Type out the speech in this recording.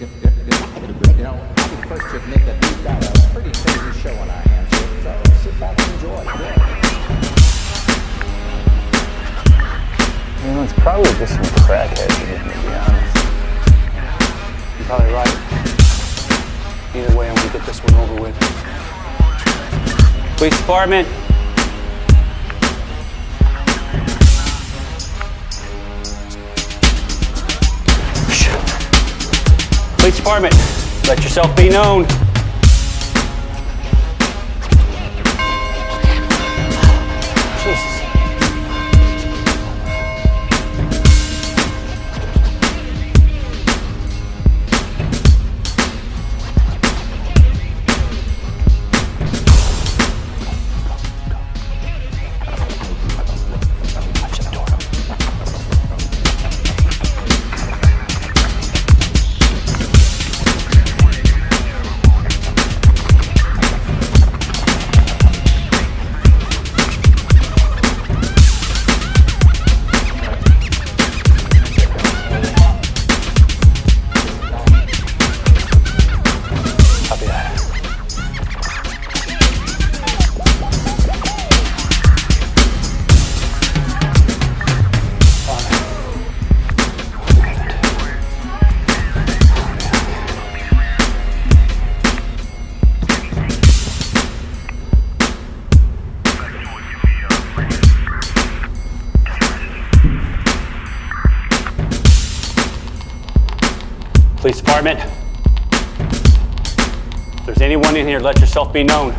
You know, I'll first admit that we've got a pretty crazy show on our hands here, so sit back and enjoy. You know, it's probably just some here, to be honest. You're probably right. Either way, I'm gonna get this one over with. Police department. Police department, let yourself be known. Police department. If there's anyone in here, let yourself be known.